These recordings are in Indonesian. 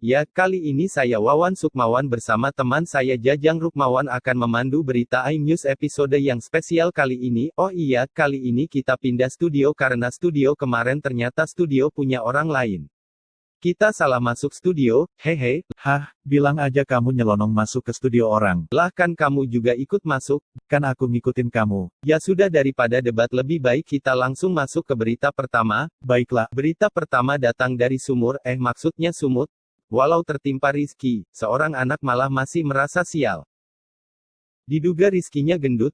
Ya, kali ini saya Wawan Sukmawan bersama teman saya Jajang Rukmawan akan memandu berita iNews episode yang spesial kali ini. Oh iya, kali ini kita pindah studio karena studio kemarin ternyata studio punya orang lain. Kita salah masuk studio, hehe. Hah, bilang aja kamu nyelonong masuk ke studio orang. Lah kan kamu juga ikut masuk. Kan aku ngikutin kamu. Ya sudah daripada debat lebih baik kita langsung masuk ke berita pertama. Baiklah, Berita pertama datang dari sumur, eh maksudnya sumut. Walau tertimpa Rizky, seorang anak malah masih merasa sial. Diduga Rizkinya gendut.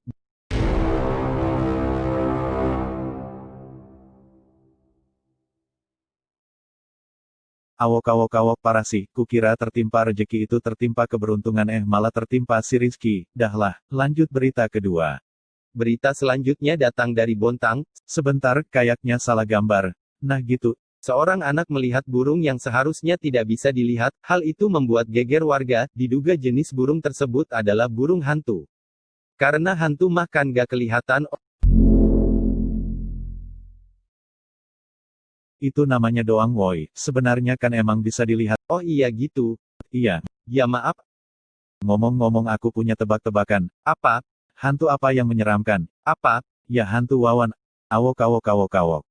awok awok awok parah sih, kukira tertimpa rejeki itu tertimpa keberuntungan eh malah tertimpa si Rizky. Dahlah, lanjut berita kedua. Berita selanjutnya datang dari Bontang. Sebentar, kayaknya salah gambar. Nah gitu, Seorang anak melihat burung yang seharusnya tidak bisa dilihat, hal itu membuat geger warga, diduga jenis burung tersebut adalah burung hantu. Karena hantu makan gak kelihatan, itu namanya doang woi. Sebenarnya kan emang bisa dilihat. oh iya gitu. Iya, Ya maaf, ngomong-ngomong aku punya tebak-tebakan. apa, Hantu apa yang menyeramkan? apa, Ya hantu wawan. Awok awok awok awok.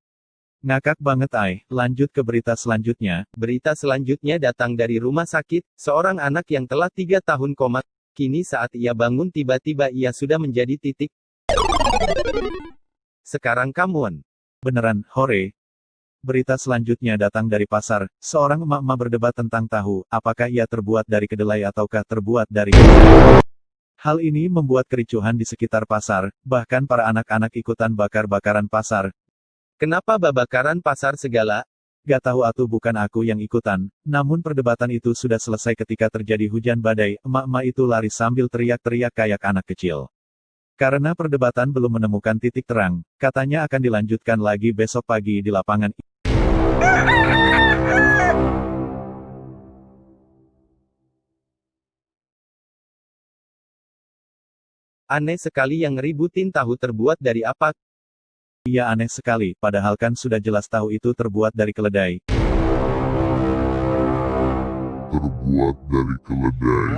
Ngakak banget ay, lanjut ke berita selanjutnya. berita selanjutnya datang dari rumah sakit, seorang anak yang telah tiga tahun koma, kini saat ia bangun tiba-tiba ia sudah menjadi titik. Sekarang kamuan. Beneran, hore. Berita selanjutnya datang dari pasar, seorang emak-emak berdebat tentang tahu, apakah ia terbuat dari kedelai ataukah terbuat dari Hal ini membuat kericuhan di sekitar pasar, bahkan para anak-anak ikutan bakar-bakaran pasar. Kenapa babakaran pasar segala? Gak tahu atuh bukan aku yang ikutan, namun perdebatan itu sudah selesai ketika terjadi hujan badai, emak-emak itu lari sambil teriak-teriak kayak anak kecil. Karena perdebatan belum menemukan titik terang, katanya akan dilanjutkan lagi besok pagi di lapangan. Aneh sekali yang ributin tahu terbuat dari apa? Iya aneh sekali, padahal kan sudah jelas tahu itu terbuat dari keledai. terbuat dari keledai.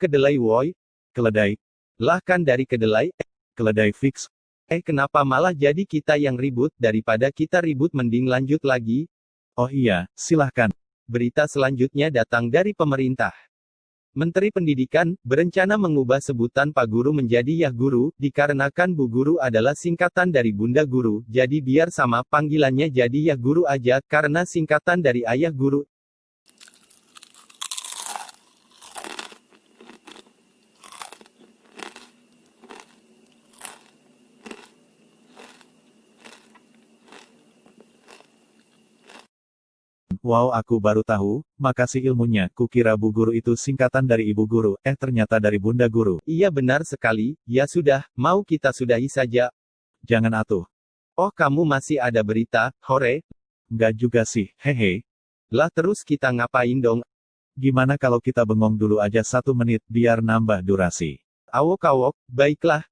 Kedelai woi? Keledai, Lah kan dari kedelai? keledai fix. Eh kenapa malah jadi kita yang ribut, daripada kita ribut mending lanjut lagi? Oh iya, silahkan. Berita selanjutnya datang dari pemerintah. Menteri Pendidikan, berencana mengubah sebutan Pak Guru menjadi Yah Guru, dikarenakan Bu Guru adalah singkatan dari Bunda Guru, jadi biar sama panggilannya jadi Yah Guru aja, karena singkatan dari Ayah Guru. Wow aku baru tahu, makasih ilmunya, kukira Bu Guru itu singkatan dari Ibu Guru, eh ternyata dari Bunda Guru. Iya benar sekali, ya sudah, mau kita sudahi saja. Jangan atuh. Oh kamu masih ada berita, hore, Nggak juga sih, hehe. lah terus kita ngapain dong? Gimana kalau kita bengong dulu aja satu menit, biar nambah durasi. Awok-awok, baiklah.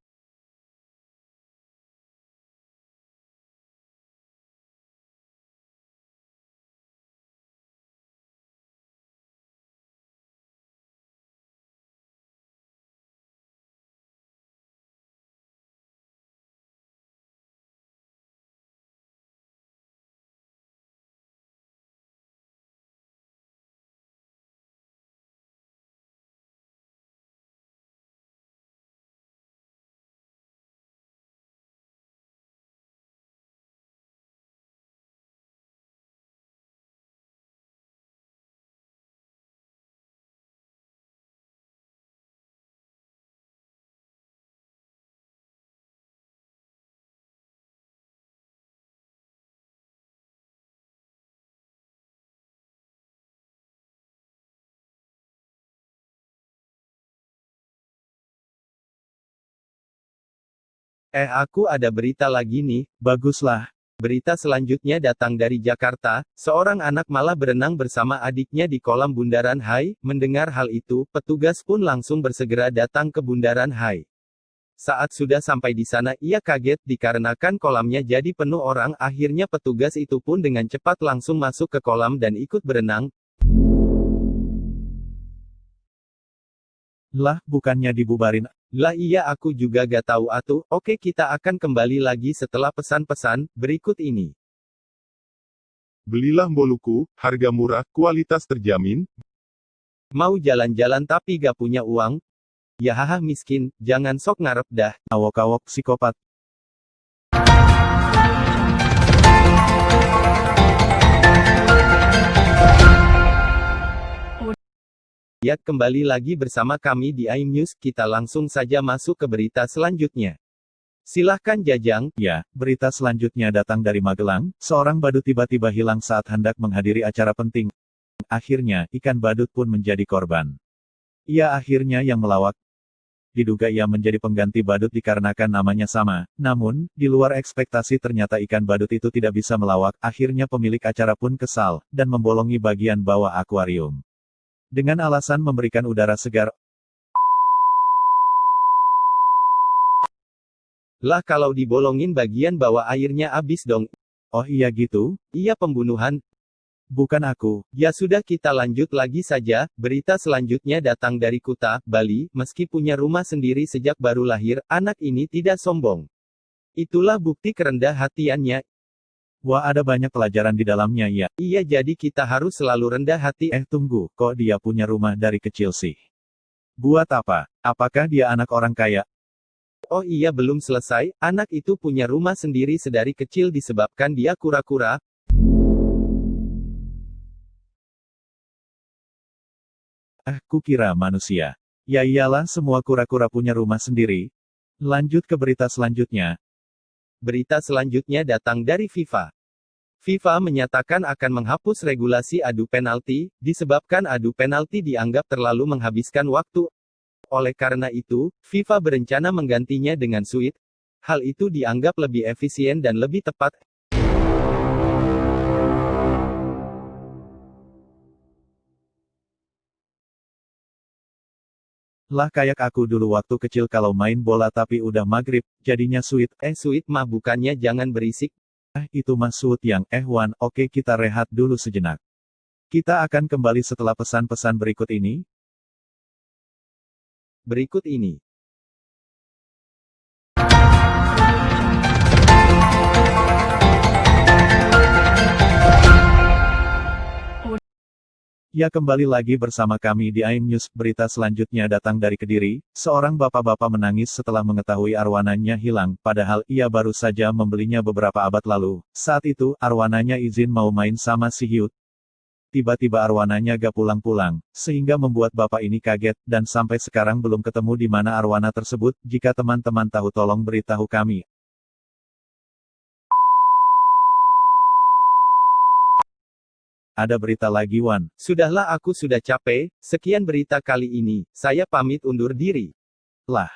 Eh aku ada berita lagi nih. Baguslah, Berita selanjutnya datang dari Jakarta, seorang anak malah berenang bersama adiknya di kolam Bundaran Hai. Mendengar hal itu, petugas pun langsung bersegera datang ke Bundaran Hai. Saat sudah sampai di sana ia kaget dikarenakan kolamnya jadi penuh orang akhirnya petugas itu pun dengan cepat langsung masuk ke kolam dan ikut berenang. Lah, bukannya dibubarin. Lah iya aku juga gak tahu atuh, oke kita akan kembali lagi setelah pesan-pesan, berikut ini. Belilah Moluku, harga murah, kualitas terjamin. Mau jalan-jalan tapi gak punya uang, Ya haha miskin, jangan sok ngarep dah. Awok-awok psikopat. Ya, kembali lagi bersama kami di iNews, kita langsung saja masuk ke berita selanjutnya. Silahkan Jajang. Ya, berita selanjutnya datang dari Magelang, seorang badut tiba-tiba hilang saat hendak menghadiri acara penting. Akhirnya, ikan badut pun menjadi korban. Ia akhirnya yang melawak, diduga ia menjadi pengganti badut dikarenakan namanya sama. Namun, di luar ekspektasi ternyata ikan badut itu tidak bisa melawak, akhirnya pemilik acara pun kesal, dan membolongi bagian bawah akuarium. Dengan alasan memberikan udara segar, Lah kalau dibolongin bagian bawah airnya habis dong. Oh iya gitu? Iya pembunuhan, Bukan aku. Ya sudah kita lanjut lagi saja, berita selanjutnya datang dari Kuta, Bali, meski punya rumah sendiri sejak baru lahir, anak ini tidak sombong. Itulah bukti kerendah hatiannya. Wah ada banyak pelajaran di dalamnya ya. Iya jadi kita harus selalu rendah hati. Eh tunggu, kok dia punya rumah dari kecil sih? Buat apa? Apakah dia anak orang kaya? Oh iya belum selesai, anak itu punya rumah sendiri sedari kecil disebabkan dia kura-kura, Ah, kukira manusia. Ya iyalah semua kura-kura punya rumah sendiri. Lanjut ke berita selanjutnya. Berita selanjutnya datang dari FIFA. FIFA menyatakan akan menghapus regulasi adu penalti, disebabkan adu penalti dianggap terlalu menghabiskan waktu. Oleh karena itu, FIFA berencana menggantinya dengan suite. Hal itu dianggap lebih efisien dan lebih tepat, Lah kayak aku dulu waktu kecil kalau main bola tapi udah maghrib, jadinya sweet. Eh sweet mah bukannya jangan berisik. Eh itu sweet yang, eh Wan, oke kita rehat dulu sejenak. Kita akan kembali setelah pesan-pesan berikut ini. Berikut ini. Ya kembali lagi bersama kami di AIM News. Berita selanjutnya datang dari Kediri, seorang bapak-bapak menangis setelah mengetahui arwananya hilang, padahal ia baru saja membelinya beberapa abad lalu. Saat itu, arwananya izin mau main sama si Hyut. Tiba-tiba arwananya gak pulang-pulang, sehingga membuat bapak ini kaget, dan sampai sekarang belum ketemu di mana arwana tersebut. Jika teman-teman tahu tolong beritahu kami. Ada berita lagi Wan. Sudahlah aku sudah capek, sekian berita kali ini, saya pamit undur diri. Lah.